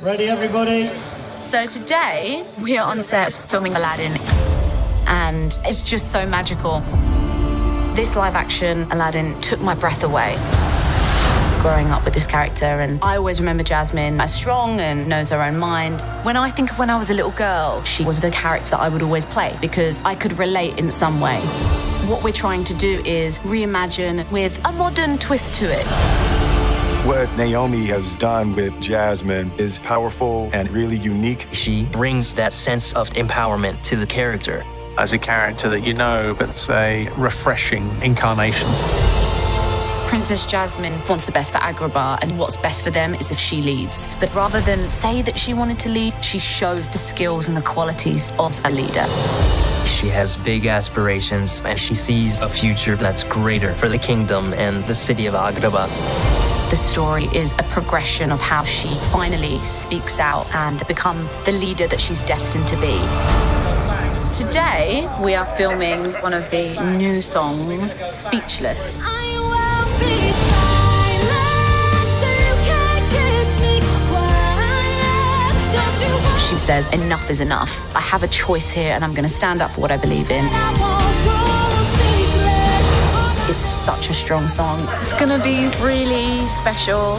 Ready, everybody? So today we are on set filming Aladdin, and it's just so magical. This live action Aladdin took my breath away. Growing up with this character, and I always remember Jasmine as strong and knows her own mind. When I think of when I was a little girl, she was the character that I would always play because I could relate in some way. What we're trying to do is reimagine with a modern twist to it. What Naomi has done with Jasmine is powerful and really unique. She brings that sense of empowerment to the character. As a character that you know, but it's a refreshing incarnation. Princess Jasmine wants the best for Agrabah, and what's best for them is if she leads. But rather than say that she wanted to lead, she shows the skills and the qualities of a leader. She has big aspirations and she sees a future that's greater for the kingdom and the city of Agrabah. The story is a progression of how she finally speaks out and becomes the leader that she's destined to be. Today, we are filming one of the new songs, Speechless. She says, enough is enough. I have a choice here and I'm going to stand up for what I believe in. Such a strong song. It's going to be really special.